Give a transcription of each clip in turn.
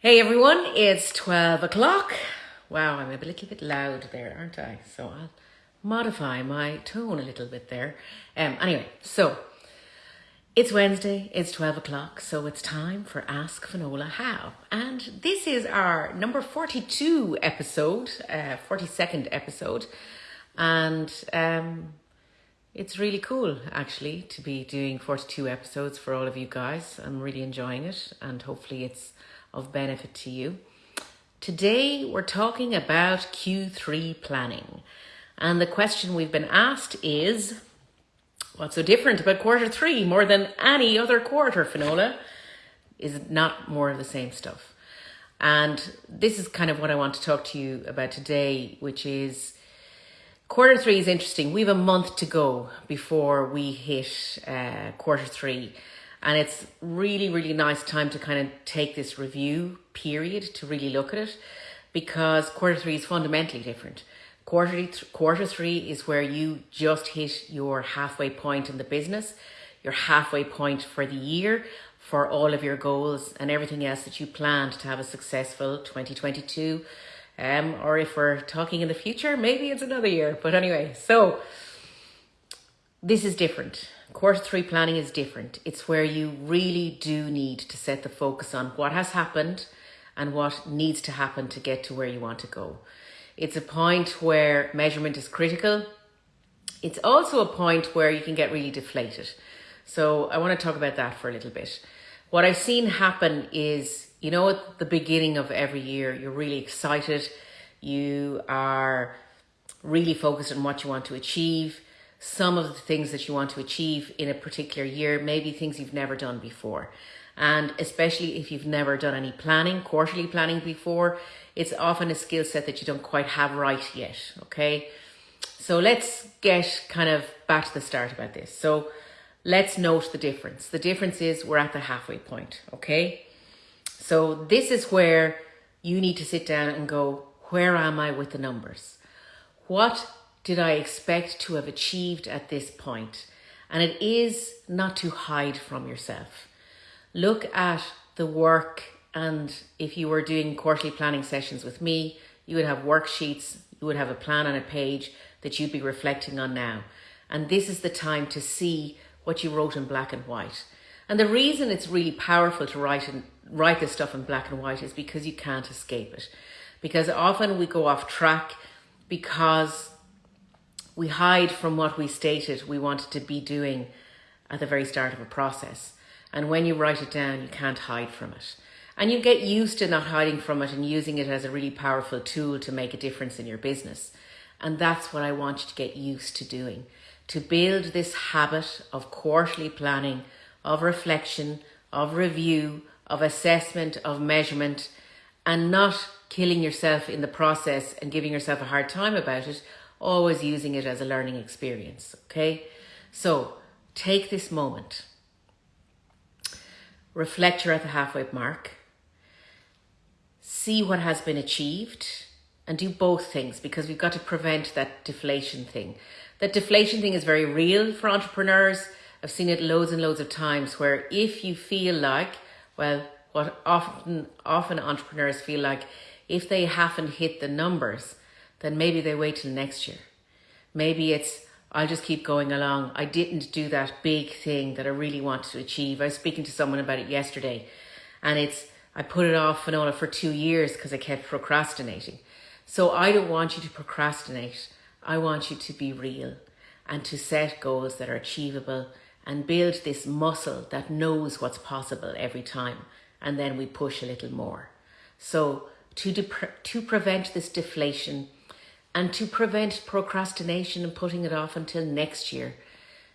Hey everyone, it's 12 o'clock. Wow, I'm a little bit loud there, aren't I? So I'll modify my tone a little bit there. Um, anyway, so it's Wednesday, it's 12 o'clock, so it's time for Ask Finola How. And this is our number 42 episode, uh, 42nd episode. And um, it's really cool actually to be doing 42 episodes for all of you guys. I'm really enjoying it, and hopefully it's of benefit to you. Today we're talking about Q3 planning. And the question we've been asked is what's so different about quarter three more than any other quarter, Finola? Is not more of the same stuff. And this is kind of what I want to talk to you about today, which is quarter three is interesting. We have a month to go before we hit uh, quarter three. And it's really, really nice time to kind of take this review period to really look at it because quarter three is fundamentally different. Quarter, th- quarter three is where you just hit your halfway point in the business, your halfway point for the year, for all of your goals and everything else that you planned to have a successful 2022. Um, or if we're talking in the future, maybe it's another year. But anyway, so this is different. Quarter three planning is different. It's where you really do need to set the focus on what has happened and what needs to happen to get to where you want to go. It's a point where measurement is critical. It's also a point where you can get really deflated. So I want to talk about that for a little bit. What I've seen happen is, you know, at the beginning of every year, you're really excited. You are really focused on what you want to achieve some of the things that you want to achieve in a particular year, maybe things you've never done before. And especially if you've never done any planning, quarterly planning before, it's often a skill set that you don't quite have right yet. Okay. So let's get kind of back to the start about this. So let's note the difference. The difference is we're at the halfway point. Okay. So this is where you need to sit down and go, where am I with the numbers? What did I expect to have achieved at this point? And it is not to hide from yourself. Look at the work, and if you were doing quarterly planning sessions with me, you would have worksheets, you would have a plan on a page that you'd be reflecting on now. And this is the time to see what you wrote in black and white. And the reason it's really powerful to write and write this stuff in black and white is because you can't escape it. Because often we go off track because we hide from what we stated we wanted to be doing at the very start of a process. And when you write it down, you can't hide from it. And you get used to not hiding from it and using it as a really powerful tool to make a difference in your business. And that's what I want you to get used to doing. To build this habit of quarterly planning, of reflection, of review, of assessment, of measurement, and not killing yourself in the process and giving yourself a hard time about it always using it as a learning experience. Okay, so take this moment, reflect you're at the halfway mark, see what has been achieved, and do both things because we've got to prevent that deflation thing. That deflation thing is very real for entrepreneurs. I've seen it loads and loads of times where if you feel like, well, what often often entrepreneurs feel like if they haven't hit the numbers, then maybe they wait till next year. Maybe it's, I'll just keep going along. I didn't do that big thing that I really wanted to achieve. I was speaking to someone about it yesterday and it's, I put it off, Finola, for two years because I kept procrastinating. So I don't want you to procrastinate. I want you to be real and to set goals that are achievable and build this muscle that knows what's possible every time. And then we push a little more. So to, to prevent this deflation, and to prevent procrastination and putting it off until next year,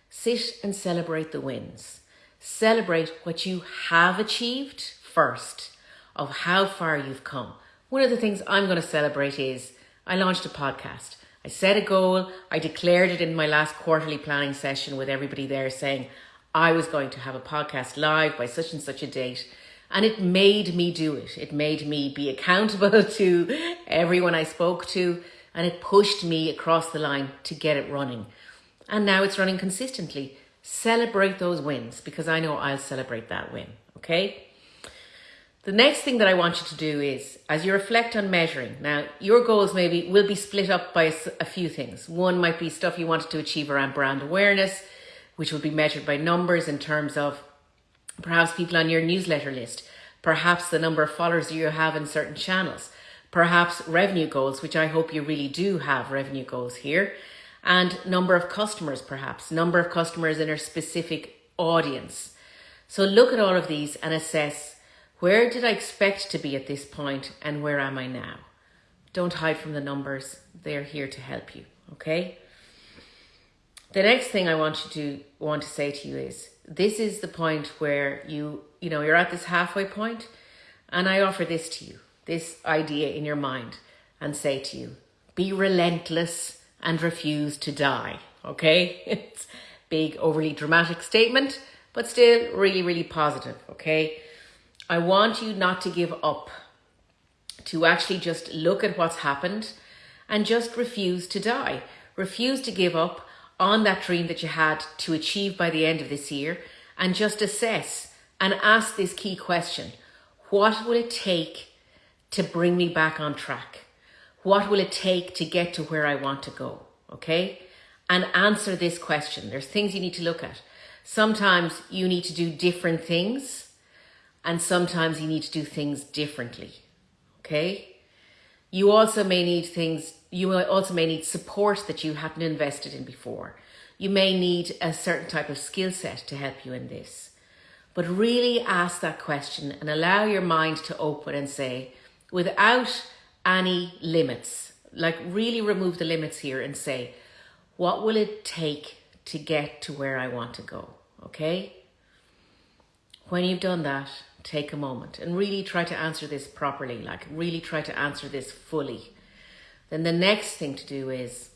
sit and celebrate the wins. Celebrate what you have achieved first, of how far you've come. One of the things I'm going to celebrate is I launched a podcast. I set a goal. I declared it in my last quarterly planning session with everybody there saying I was going to have a podcast live by such and such a date. And it made me do it. It made me be accountable to everyone I spoke to and it pushed me across the line to get it running. And now it's running consistently. Celebrate those wins because I know I'll celebrate that win. Okay. The next thing that I want you to do is, as you reflect on measuring, now your goals maybe will be split up by a few things. One might be stuff you wanted to achieve around brand awareness, which will be measured by numbers in terms of perhaps people on your newsletter list, perhaps the number of followers you have in certain channels, perhaps revenue goals, which I hope you really do have revenue goals here, and number of customers, perhaps, number of customers in a specific audience. So look at all of these and assess where did I expect to be at this point and where am I now? Don't hide from the numbers. They're here to help you, okay? The next thing I want you to want to say to you is this is the point where you, you know, you're at this halfway point and I offer this to you, this idea in your mind and say to you, be relentless and refuse to die, okay? It's big, overly dramatic statement, but still really, really positive, okay? I want you not to give up, to actually just look at what's happened and just refuse to die. Refuse to give up on that dream that you had to achieve by the end of this year and just assess and ask this key question. What will it take to bring me back on track? What will it take to get to where I want to go? Okay? And answer this question. There's things you need to look at. Sometimes you need to do different things and sometimes you need to do things differently. Okay? You also may need things, you also may need support that you hadn't invested in before. You may need a certain type of skill set to help you in this. But really ask that question and allow your mind to open and say, without any limits, like really remove the limits here and say, what will it take to get to where I want to go? Okay? When you've done that, take a moment and really try to answer this properly, like really try to answer this fully. Then the next thing to do is,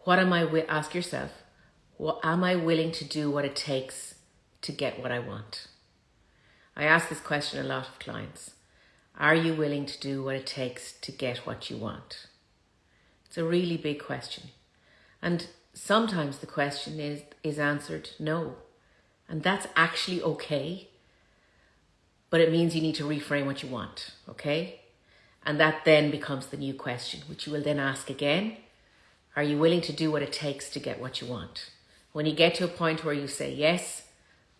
what am I, ask yourself, what am I willing to do what it takes to get what I want? I ask this question a lot of clients. Are you willing to do what it takes to get what you want? It's a really big question. And sometimes the question is, is answered no. And that's actually okay but it means you need to reframe what you want, okay? And that then becomes the new question, which you will then ask again. Are you willing to do what it takes to get what you want? When you get to a point where you say yes,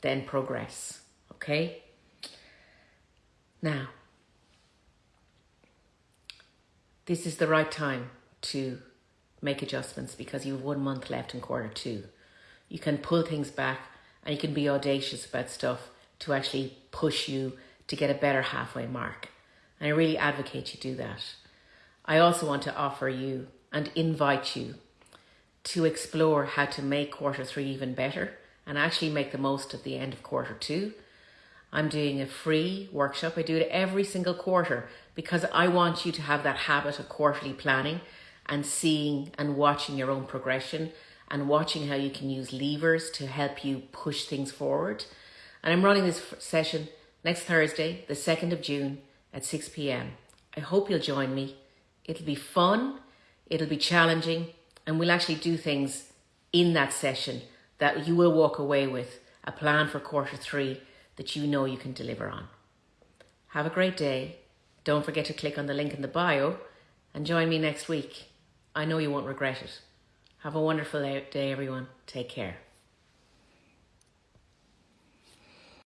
then progress, okay? Now, this is the right time to make adjustments because you have one month left in quarter two. You can pull things back and you can be audacious about stuff to actually push you to get a better halfway mark. And I really advocate you do that. I also want to offer you and invite you to explore how to make quarter three even better and actually make the most of the end of quarter two. I'm doing a free workshop. I do it every single quarter because I want you to have that habit of quarterly planning and seeing and watching your own progression and watching how you can use levers to help you push things forward. And I'm running this session next Thursday, the 2nd of June at 6 p.m. I hope you'll join me. It'll be fun, it'll be challenging, and we'll actually do things in that session that you will walk away with a plan for quarter three that you know you can deliver on. Have a great day. Don't forget to click on the link in the bio and join me next week. I know you won't regret it. Have a wonderful day, everyone. Take care.